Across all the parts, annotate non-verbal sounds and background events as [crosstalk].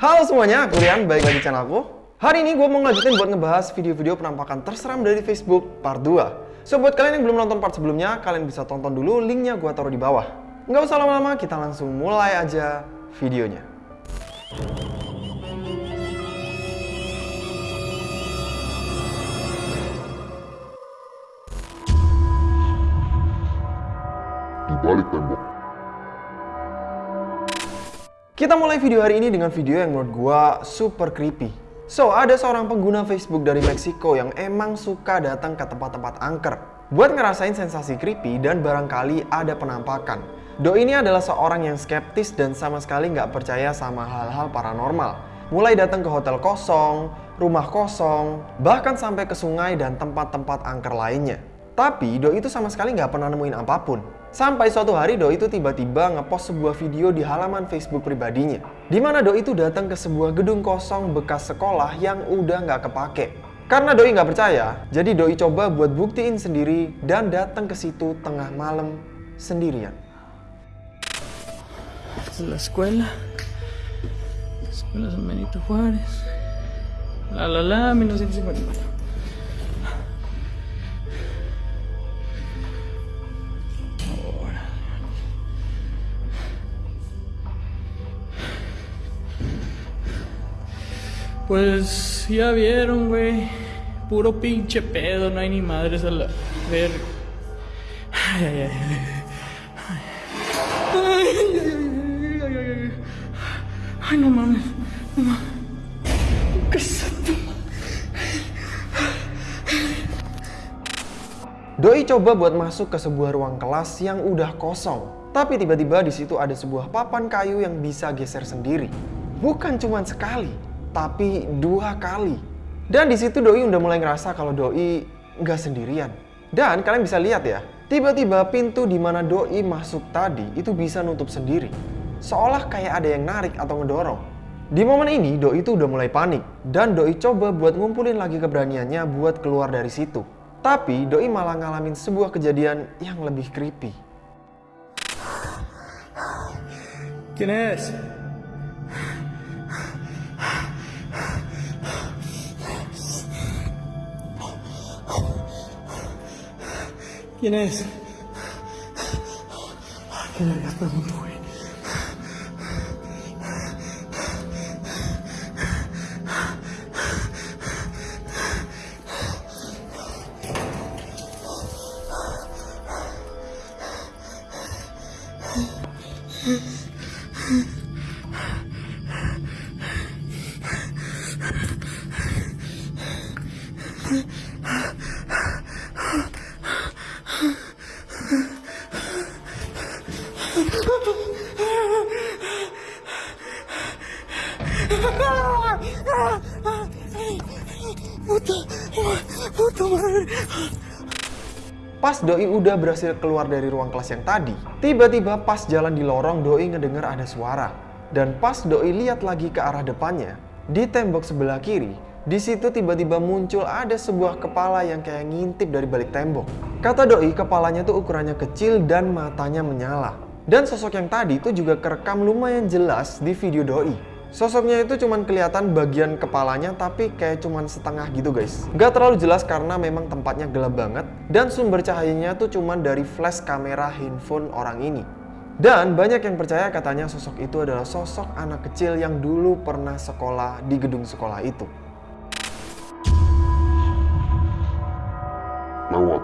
Halo semuanya, aku Rian, balik lagi di channel aku. Hari ini gue mau ngelanjutin buat ngebahas video-video penampakan terseram dari Facebook part 2. So, buat kalian yang belum nonton part sebelumnya, kalian bisa tonton dulu, linknya gue taruh di bawah. Nggak usah lama-lama, kita langsung mulai aja videonya. di balik tembok. Kita mulai video hari ini dengan video yang menurut gua super creepy. So, ada seorang pengguna Facebook dari Meksiko yang emang suka datang ke tempat-tempat angker buat ngerasain sensasi creepy dan barangkali ada penampakan. Do ini adalah seorang yang skeptis dan sama sekali nggak percaya sama hal-hal paranormal. Mulai datang ke hotel kosong, rumah kosong, bahkan sampai ke sungai dan tempat-tempat angker lainnya. Tapi Do itu sama sekali nggak pernah nemuin apa pun. Sampai suatu hari Do itu tiba-tiba ngepost sebuah video di halaman Facebook pribadinya. Di mana Do itu datang ke sebuah gedung kosong bekas sekolah yang udah nggak kepake. Karena Doi nggak percaya, jadi Doi coba buat buktiin sendiri dan datang ke situ tengah malam sendirian. La escuela. Escuela San Benito Juárez. La la la, 1954. Pues ya vieron, güey. Puro pinche pedo, no hay ni madres a la verga. Ay, ay, ay. ay. Ay, ay, ay, ay, ay, ay, ay. Ay, no mames. No mames. ¿Qué es esto? Doi coba buat masuk ke sebuah ruang kelas yang udah kosong. Tapi tiba-tiba di situ ada sebuah papan kayu yang bisa geser sendiri. Bukan cuma sekali, tapi dua kali. Dan di situ Doi udah mulai ngerasa kalau Doi nggak sendirian. Dan kalian bisa lihat ya, tiba-tiba pintu di mana Doi masuk tadi itu bisa nutup sendiri. Seolah kayak ada yang narik atau ngedorong. Di momen ini Doi itu udah mulai panik dan Doi coba buat ngumpulin lagi keberaniannya buat keluar dari situ. Tapi Doi malah ngalamin sebuah kejadian yang lebih creepy. ¿Quién ¿Quién es? Ay, qué vergas pregunto, güey. Pas Doi udah berhasil keluar dari ruang kelas yang tadi, tiba-tiba pas jalan di lorong Doi ngedenger ada suara. Dan pas Doi lihat lagi ke arah depannya, di tembok sebelah kiri, di situ tiba-tiba muncul ada sebuah kepala yang kayak ngintip dari balik tembok. Kata Doi, kepalanya tuh ukurannya kecil dan matanya menyala. Dan sosok yang tadi itu juga kerekam lumayan jelas di video Doi. Sosoknya itu cuman kelihatan bagian kepalanya tapi kayak cuman setengah gitu guys. Gak terlalu jelas karena memang tempatnya gelap banget dan sumber cahayanya tuh cuman dari flash kamera handphone orang ini. Dan banyak yang percaya katanya sosok itu adalah sosok anak kecil yang dulu pernah sekolah di gedung sekolah itu. Lewat.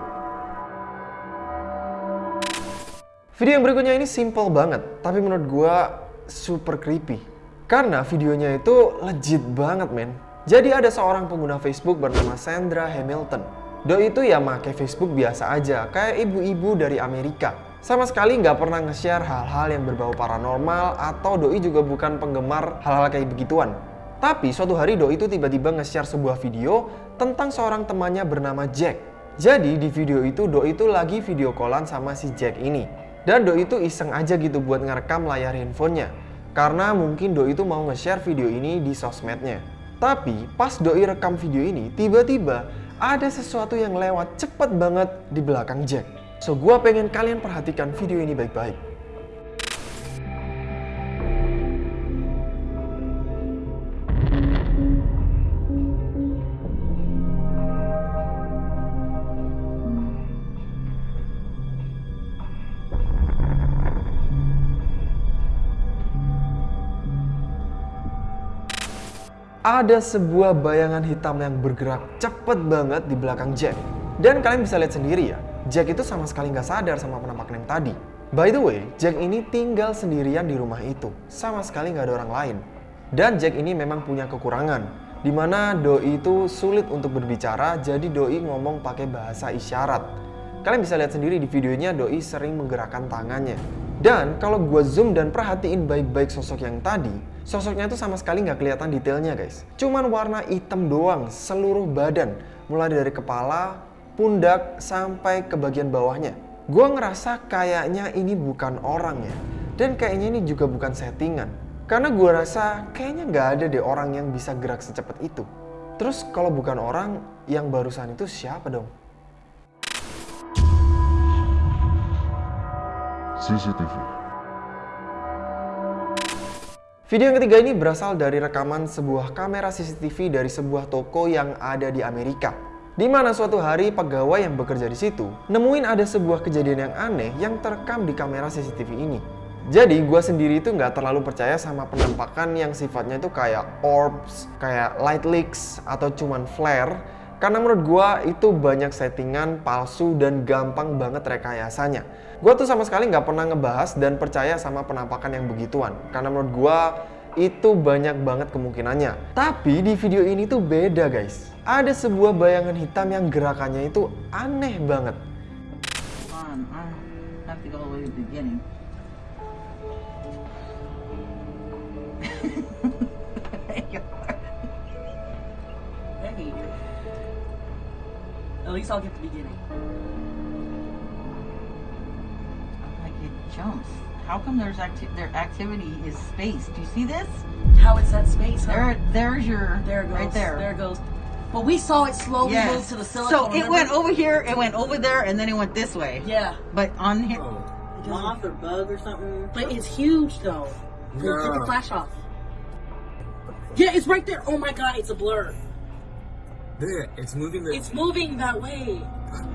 Video yang berikutnya ini simple banget, tapi menurut gua super creepy. Karena videonya itu legit banget men. Jadi ada seorang pengguna Facebook bernama Sandra Hamilton. Doi itu ya make Facebook biasa aja, kayak ibu-ibu dari Amerika. Sama sekali nggak pernah nge-share hal-hal yang berbau paranormal atau Doi juga bukan penggemar hal-hal kayak begituan. Tapi suatu hari Doi itu tiba-tiba nge-share sebuah video tentang seorang temannya bernama Jack. Jadi di video itu Doi itu lagi video callan sama si Jack ini. Dan Doi itu iseng aja gitu buat ngerekam layar handphonenya. Karena mungkin Doi itu mau nge-share video ini di sosmednya. Tapi pas Doi rekam video ini, tiba-tiba ada sesuatu yang lewat cepet banget di belakang Jack. So gua pengen kalian perhatikan video ini baik-baik. Ada sebuah bayangan hitam yang bergerak cepet banget di belakang Jack. Dan kalian bisa lihat sendiri ya, Jack itu sama sekali nggak sadar sama penampakan yang tadi. By the way, Jack ini tinggal sendirian di rumah itu, sama sekali nggak ada orang lain. Dan Jack ini memang punya kekurangan, di mana Doi itu sulit untuk berbicara, jadi Doi ngomong pakai bahasa isyarat. Kalian bisa lihat sendiri di videonya Doi sering menggerakkan tangannya. Dan kalau gue zoom dan perhatiin baik-baik sosok yang tadi, sosoknya itu sama sekali nggak kelihatan detailnya guys. Cuman warna hitam doang seluruh badan, mulai dari kepala, pundak, sampai ke bagian bawahnya. Gue ngerasa kayaknya ini bukan orang ya. Dan kayaknya ini juga bukan settingan. Karena gue rasa kayaknya nggak ada deh orang yang bisa gerak secepat itu. Terus kalau bukan orang, yang barusan itu siapa dong? CCTV. Video yang ketiga ini berasal dari rekaman sebuah kamera CCTV dari sebuah toko yang ada di Amerika. Di mana suatu hari pegawai yang bekerja di situ nemuin ada sebuah kejadian yang aneh yang terekam di kamera CCTV ini. Jadi gue sendiri itu nggak terlalu percaya sama penampakan yang sifatnya itu kayak orbs, kayak light leaks, atau cuman flare. Karena menurut gue itu banyak settingan palsu dan gampang banget rekayasanya. Gue tuh sama sekali nggak pernah ngebahas dan percaya sama penampakan yang begituan. Karena menurut gue itu banyak banget kemungkinannya. Tapi di video ini tuh beda guys. Ada sebuah bayangan hitam yang gerakannya itu aneh banget. [laughs] At least I'll get the beginning. Like it jumps. How come there's acti- their activity is space? Do you see this? How it's that space? Huh? There, there's your there it goes. right there. There it goes. But we saw it slowly Yes. move to the silicone. So it remember? went over here, it went over there, and then it went this way. Yeah, But on here, oh. Moth or bug or something. but it's huge though. Here, Take the flash off. Yeah, it's right there. Oh my god, it's a blur. There, it's moving the. It's moving that way.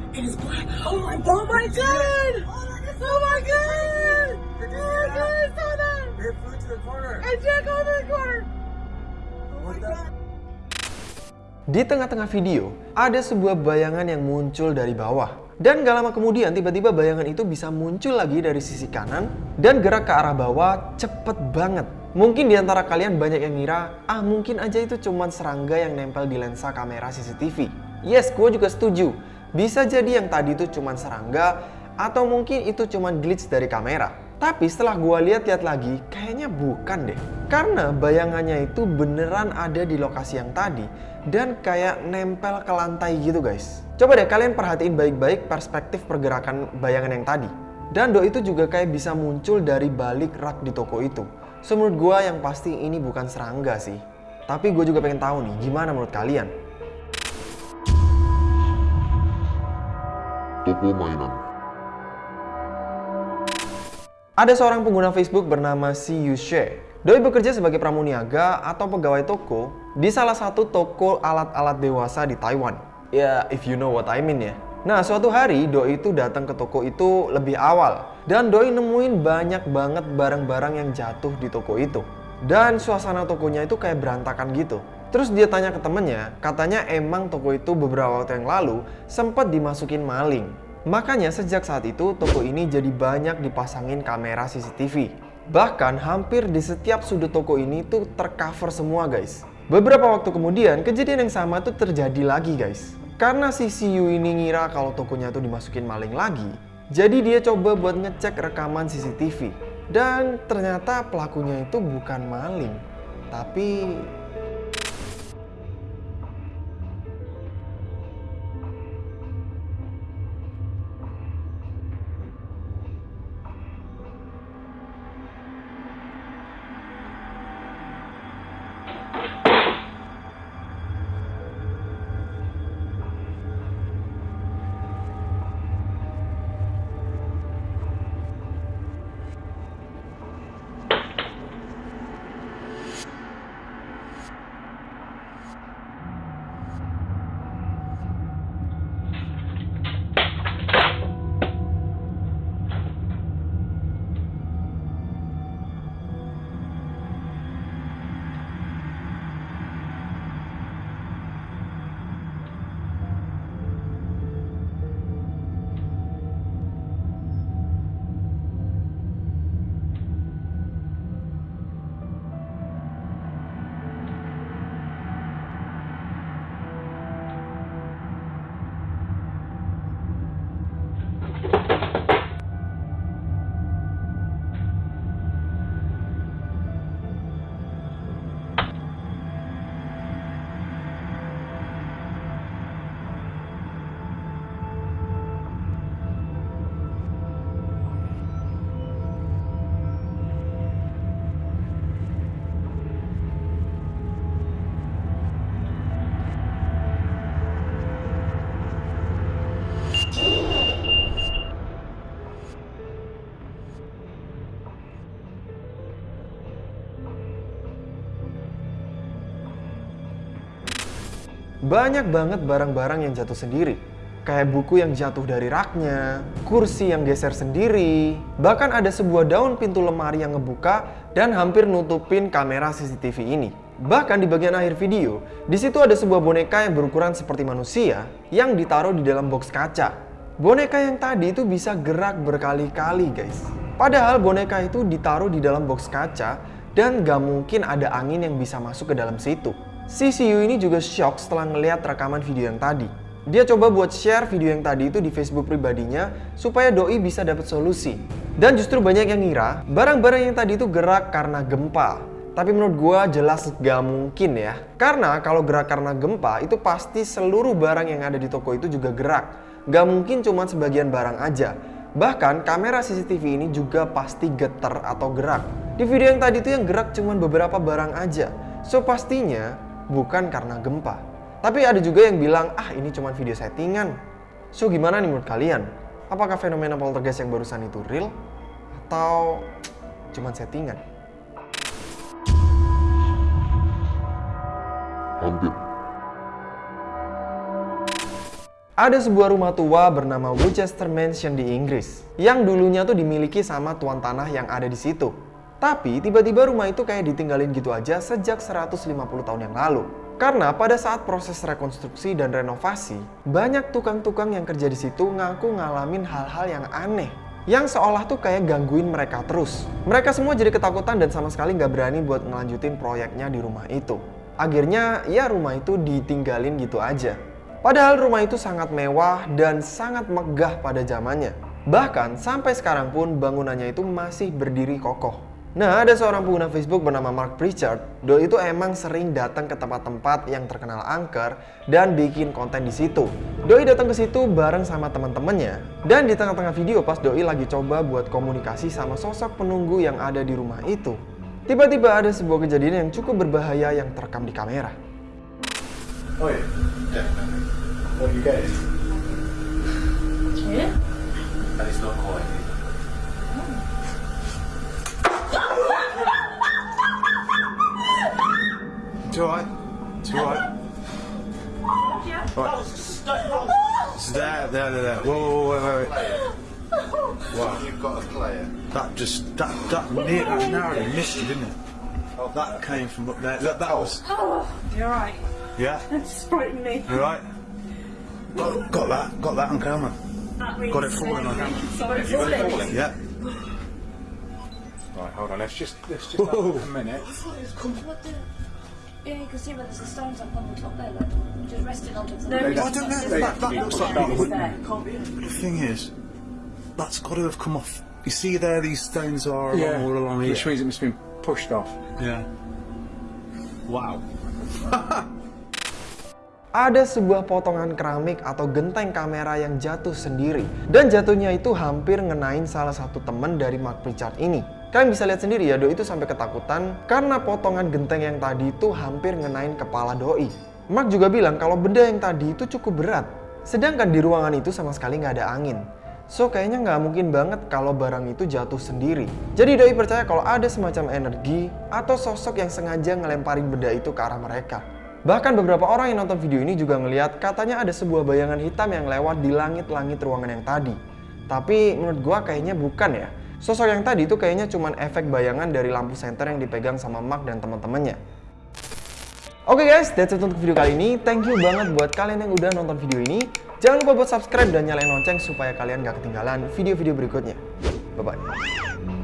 It is black. Oh my, oh my god! Oh my god! Oh my god! I saw that! It flew to the corner. I Jack over the corner. What the? Di tengah-tengah video, ada sebuah bayangan yang muncul dari bawah. Dan gak lama kemudian tiba-tiba bayangan itu bisa muncul lagi dari sisi kanan dan gerak ke arah bawah cepet banget. Mungkin di antara kalian banyak yang ngira, ah mungkin aja itu cuman serangga yang nempel di lensa kamera CCTV. Yes, gue juga setuju. Bisa jadi yang tadi itu cuman serangga atau mungkin itu cuman glitch dari kamera. Tapi setelah gue lihat-lihat lagi, kayaknya bukan deh. Karena bayangannya itu beneran ada di lokasi yang tadi dan kayak nempel ke lantai gitu guys. Coba deh kalian perhatiin baik-baik perspektif pergerakan bayangan yang tadi. Dan do itu juga kayak bisa muncul dari balik rak di toko itu. So menurut gue yang pasti ini bukan serangga sih. Tapi gue juga pengen tahu nih, gimana menurut kalian? Toko mainan. Ada seorang pengguna Facebook bernama Si Yushe. Doi bekerja sebagai pramuniaga atau pegawai toko di salah satu toko alat-alat dewasa di Taiwan. Ya, if you know what I mean ya. Nah, suatu hari Doi itu datang ke toko itu lebih awal dan Doi nemuin banyak banget barang-barang yang jatuh di toko itu. Dan suasana tokonya itu kayak berantakan gitu. Terus dia tanya ke temennya, katanya emang toko itu beberapa waktu yang lalu sempat dimasukin maling. Makanya sejak saat itu toko ini jadi banyak dipasangin kamera CCTV. Bahkan hampir di setiap sudut toko ini tuh tercover semua guys. Beberapa waktu kemudian kejadian yang sama tuh terjadi lagi guys. Karena si Siu ini ngira kalau tokonya tuh dimasukin maling lagi, jadi dia coba buat ngecek rekaman CCTV. Dan ternyata pelakunya itu bukan maling, tapi banyak banget barang-barang yang jatuh sendiri. Kayak buku yang jatuh dari raknya, kursi yang geser sendiri, bahkan ada sebuah daun pintu lemari yang ngebuka dan hampir nutupin kamera CCTV ini. Bahkan di bagian akhir video, di situ ada sebuah boneka yang berukuran seperti manusia yang ditaruh di dalam box kaca. Boneka yang tadi itu bisa gerak berkali-kali guys. Padahal boneka itu ditaruh di dalam box kaca dan gak mungkin ada angin yang bisa masuk ke dalam situ. Siu ini juga shock setelah ngeliat rekaman video yang tadi. Dia coba buat share video yang tadi itu di Facebook pribadinya supaya Doi bisa dapat solusi. Dan justru banyak yang ngira barang-barang yang tadi itu gerak karena gempa. Tapi menurut gua jelas gak mungkin ya. Karena kalau gerak karena gempa itu pasti seluruh barang yang ada di toko itu juga gerak. Gak mungkin cuma sebagian barang aja. Bahkan kamera CCTV ini juga pasti getar atau gerak. Di video yang tadi itu yang gerak cuma beberapa barang aja. So pastinya bukan karena gempa. Tapi ada juga yang bilang, ah ini cuma video settingan. So gimana nih menurut kalian? Apakah fenomena poltergeist yang barusan itu real? Atau cuma settingan? Hampir. Ada sebuah rumah tua bernama Winchester Mansion di Inggris yang dulunya tuh dimiliki sama tuan tanah yang ada di situ. Tapi tiba-tiba rumah itu kayak ditinggalin gitu aja sejak 150 tahun yang lalu. Karena pada saat proses rekonstruksi dan renovasi, banyak tukang-tukang yang kerja di situ ngaku ngalamin hal-hal yang aneh. Yang seolah tuh kayak gangguin mereka terus. Mereka semua jadi ketakutan dan sama sekali nggak berani buat ngelanjutin proyeknya di rumah itu. Akhirnya ya rumah itu ditinggalin gitu aja. Padahal rumah itu sangat mewah dan sangat megah pada zamannya. Bahkan sampai sekarang pun bangunannya itu masih berdiri kokoh. Nah, ada seorang pengguna Facebook bernama Mark Pritchard. Doi itu emang sering datang ke tempat-tempat yang terkenal angker dan bikin konten di situ. Doi datang ke situ bareng sama teman-temannya. Dan di tengah-tengah video pas Doi lagi coba buat komunikasi sama sosok penunggu yang ada di rumah itu. Tiba-tiba ada sebuah kejadian yang cukup berbahaya yang terekam di kamera. Oh yeah, definitely. What you get is, Yeah? and it's not quite. It's alright. It's alright. Right. It's there, there, there, there. Whoa, whoa, whoa, wait, wait. Wow. You've got a player. That just that that near that narrowly missed you, didn't it? Oh, That came from up there. Look, that was. Oh, you're right. Yeah. That's frightening me. You right? Got, got that. Got that on camera. That really Got it falling on camera. Sorry, falling. Yeah. Right, hold on. Let's just let's just have a minute. Yeah, you can see where there's the stones up on the top there, look. Just resting on top of the No, I don't know. That, that looks like that. It's would- there. Can't be. The thing is, that's got to have come off. You see there, these stones are along, all along here. Which means it must have been pushed off. Yeah. Wow. [laughs] Ada sebuah potongan keramik atau genteng kamera yang jatuh sendiri. Dan jatuhnya itu hampir ngenain salah satu temen dari Mark Pritchard ini. Kalian bisa lihat sendiri ya, Doi itu sampai ketakutan karena potongan genteng yang tadi itu hampir ngenain kepala Doi. Mark juga bilang kalau benda yang tadi itu cukup berat. Sedangkan di ruangan itu sama sekali nggak ada angin. So kayaknya nggak mungkin banget kalau barang itu jatuh sendiri. Jadi Doi percaya kalau ada semacam energi atau sosok yang sengaja ngelemparin benda itu ke arah mereka. Bahkan beberapa orang yang nonton video ini juga ngeliat katanya ada sebuah bayangan hitam yang lewat di langit-langit ruangan yang tadi. Tapi menurut gua kayaknya bukan ya. Sosok yang tadi itu kayaknya cuman efek bayangan dari lampu senter yang dipegang sama Mark dan teman-temannya. Oke guys, that's it untuk video kali ini. Thank you banget buat kalian yang udah nonton video ini. Jangan lupa buat subscribe dan nyalain lonceng supaya kalian gak ketinggalan video-video berikutnya. Bye-bye.